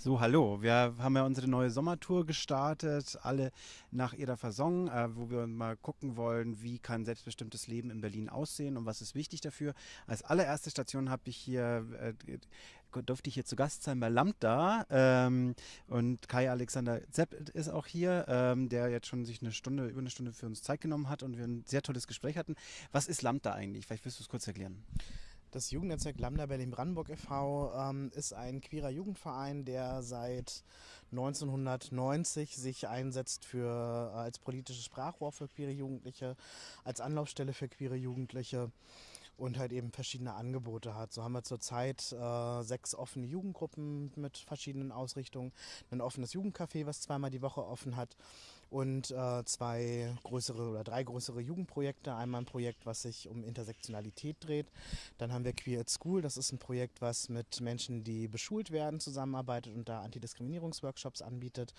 So, hallo. Wir haben ja unsere neue Sommertour gestartet, alle nach ihrer Fasson, äh, wo wir mal gucken wollen, wie kann selbstbestimmtes Leben in Berlin aussehen und was ist wichtig dafür. Als allererste Station habe ich hier, äh, durfte ich hier zu Gast sein bei Lambda ähm, und Kai Alexander Zepp ist auch hier, ähm, der jetzt schon sich eine Stunde, über eine Stunde für uns Zeit genommen hat und wir ein sehr tolles Gespräch hatten. Was ist Lambda eigentlich? Vielleicht wirst du es kurz erklären. Das Jugendnetzwerk Lambda Berlin-Brandenburg e.V. Ähm, ist ein queerer Jugendverein, der seit 1990 sich einsetzt für, äh, als politisches Sprachrohr für queere Jugendliche, als Anlaufstelle für queere Jugendliche und halt eben verschiedene Angebote hat. So haben wir zurzeit äh, sechs offene Jugendgruppen mit verschiedenen Ausrichtungen, ein offenes Jugendcafé, was zweimal die Woche offen hat und äh, zwei größere oder drei größere Jugendprojekte. Einmal ein Projekt, was sich um Intersektionalität dreht. Dann haben wir Queer at School, das ist ein Projekt, was mit Menschen, die beschult werden, zusammenarbeitet und da Antidiskriminierungsworkshops anbietet.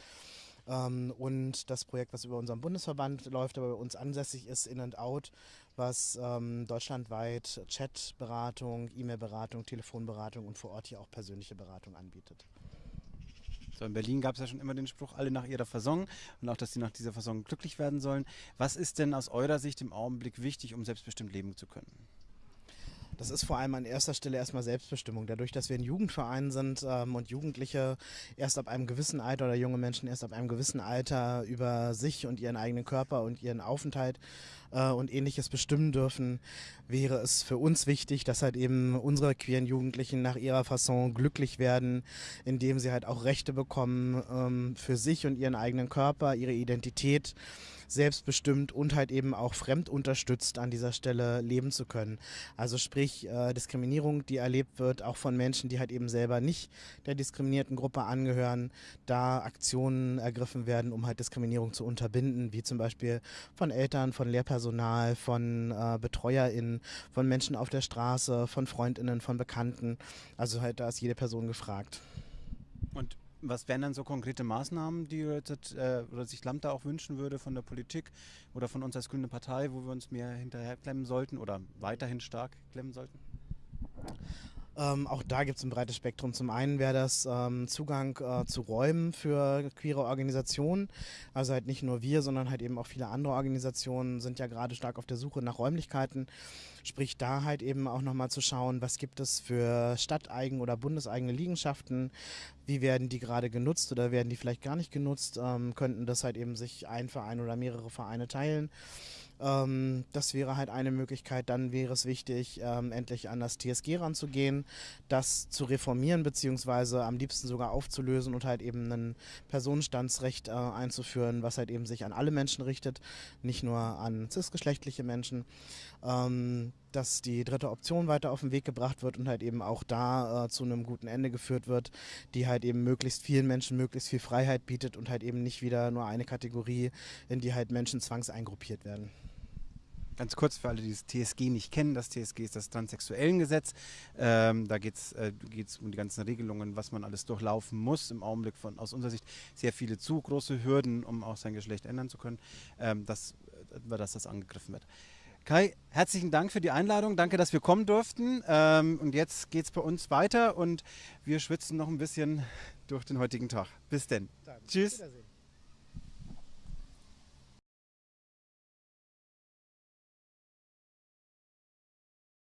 Ähm, und das Projekt, was über unseren Bundesverband läuft, aber bei uns ansässig ist, In and Out, was ähm, deutschlandweit Chatberatung, E-Mail-Beratung, Telefonberatung und vor Ort hier auch persönliche Beratung anbietet. So, in Berlin gab es ja schon immer den Spruch, alle nach ihrer Fasson und auch, dass sie nach dieser Fasson glücklich werden sollen. Was ist denn aus eurer Sicht im Augenblick wichtig, um selbstbestimmt leben zu können? Das ist vor allem an erster Stelle erstmal Selbstbestimmung. Dadurch, dass wir ein Jugendverein sind ähm, und Jugendliche erst ab einem gewissen Alter oder junge Menschen erst ab einem gewissen Alter über sich und ihren eigenen Körper und ihren Aufenthalt äh, und ähnliches bestimmen dürfen, wäre es für uns wichtig, dass halt eben unsere queeren Jugendlichen nach ihrer Fasson glücklich werden, indem sie halt auch Rechte bekommen ähm, für sich und ihren eigenen Körper, ihre Identität selbstbestimmt und halt eben auch fremdunterstützt an dieser Stelle leben zu können. Also sprich äh, Diskriminierung, die erlebt wird, auch von Menschen, die halt eben selber nicht der diskriminierten Gruppe angehören, da Aktionen ergriffen werden, um halt Diskriminierung zu unterbinden, wie zum Beispiel von Eltern, von Lehrpersonal, von äh, BetreuerInnen, von Menschen auf der Straße, von FreundInnen, von Bekannten. Also halt da ist jede Person gefragt. Und was wären dann so konkrete Maßnahmen, die jetzt, äh, oder sich Lambda auch wünschen würde von der Politik oder von uns als Grüne Partei, wo wir uns mehr hinterherklemmen sollten oder weiterhin stark klemmen sollten? Ähm, auch da gibt es ein breites Spektrum. Zum einen wäre das ähm, Zugang äh, zu Räumen für queere Organisationen. Also halt nicht nur wir, sondern halt eben auch viele andere Organisationen sind ja gerade stark auf der Suche nach Räumlichkeiten. Sprich da halt eben auch nochmal zu schauen, was gibt es für stadteigen oder bundeseigene Liegenschaften, wie werden die gerade genutzt oder werden die vielleicht gar nicht genutzt, ähm, könnten das halt eben sich ein Verein oder mehrere Vereine teilen. Ähm, das wäre halt eine Möglichkeit. Dann wäre es wichtig, ähm, endlich an das TSG ranzugehen, das zu reformieren, beziehungsweise am liebsten sogar aufzulösen und halt eben ein Personenstandsrecht äh, einzuführen, was halt eben sich an alle Menschen richtet, nicht nur an cisgeschlechtliche Menschen. Ähm, dass die dritte Option weiter auf den Weg gebracht wird und halt eben auch da äh, zu einem guten Ende geführt wird, die halt eben möglichst vielen Menschen möglichst viel Freiheit bietet und halt eben nicht wieder nur eine Kategorie, in die halt Menschen zwangseingruppiert werden. Ganz kurz für alle, die das TSG nicht kennen, das TSG ist das Transsexuellengesetz. Ähm, da geht es äh, um die ganzen Regelungen, was man alles durchlaufen muss. Im Augenblick von aus unserer Sicht sehr viele zu große Hürden, um auch sein Geschlecht ändern zu können, ähm, dass, äh, dass das angegriffen wird. Kai, herzlichen Dank für die Einladung. Danke, dass wir kommen durften. Ähm, und jetzt geht es bei uns weiter und wir schwitzen noch ein bisschen durch den heutigen Tag. Bis denn. Danke. Tschüss.